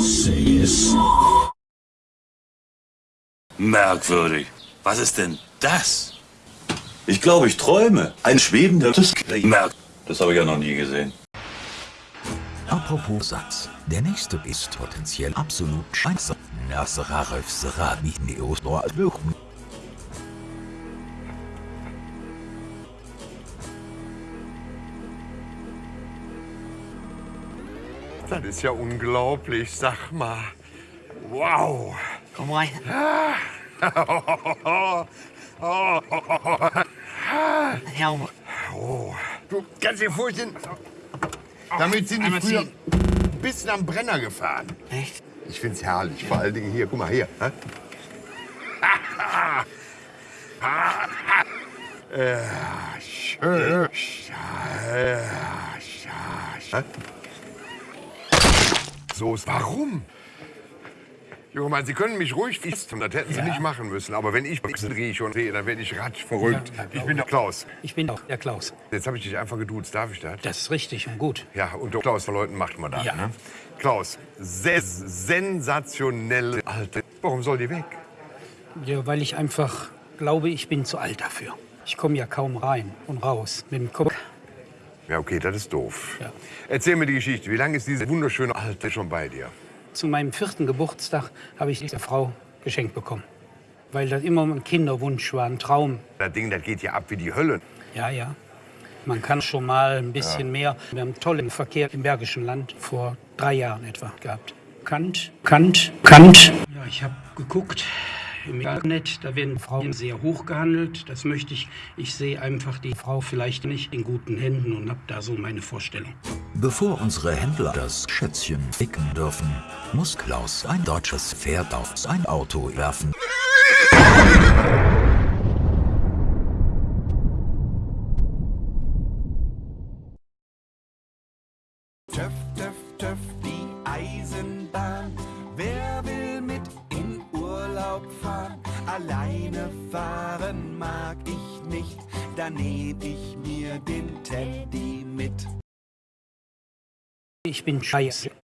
Sees. Merkwürdig. Was ist denn das? Ich glaube, ich träume. Ein schwebender Merk. Das habe ich ja noch nie gesehen. Apropos Satz. Der nächste ist potenziell absolut scheiße. Nasseraref Serabi Neosdor Luchen. Das ist ja unglaublich, sag mal. Wow. Komm rein. Ja, Oh. Du kannst dir vorstellen, damit sind die früher ein bisschen am Brenner gefahren. echt? Ich find's herrlich. Vor allen Dingen hier, guck mal hier. hä? Ja, schön. Ja, ja, hä? So ist warum? Junge Mann, Sie können mich ruhig fiesten, das hätten Sie nicht machen müssen. Aber wenn ich Brixen rieche und sehe, dann werde ich ratsch verrückt. Ja, ja, ich bin der Klaus. Ich bin auch der Klaus. Jetzt habe ich dich einfach geduzt. Darf ich das? Das ist richtig und gut. Ja, und der Klaus von Leuten macht man das. Ja. Ne? Klaus, se sensationelle Alte. Warum soll die weg? Ja, weil ich einfach glaube, ich bin zu alt dafür. Ich komme ja kaum rein und raus mit dem Kopf. Ja, okay, das ist doof. Ja. Erzähl mir die Geschichte. Wie lange ist diese wunderschöne Alte schon bei dir? Zu meinem vierten Geburtstag habe ich diese Frau geschenkt bekommen. Weil das immer ein Kinderwunsch war, ein Traum. Das Ding, das geht ja ab wie die Hölle. Ja, ja. Man kann schon mal ein bisschen mehr. Wir haben tollen Verkehr im Bergischen Land vor drei Jahren etwa gehabt. Kant, Kant, Kant. Ja, ich habe geguckt im Internet, da werden Frauen sehr hoch gehandelt. Das möchte ich. Ich sehe einfach die Frau vielleicht nicht in guten Händen und habe da so meine Vorstellung. Bevor unsere Händler das Schätzchen ficken dürfen, muss Klaus ein deutsches Pferd auf sein Auto werfen. Töff, töff, töff, fahren mag ich nicht, da nehm ich mir den Teddy mit. Ich bin scheiße.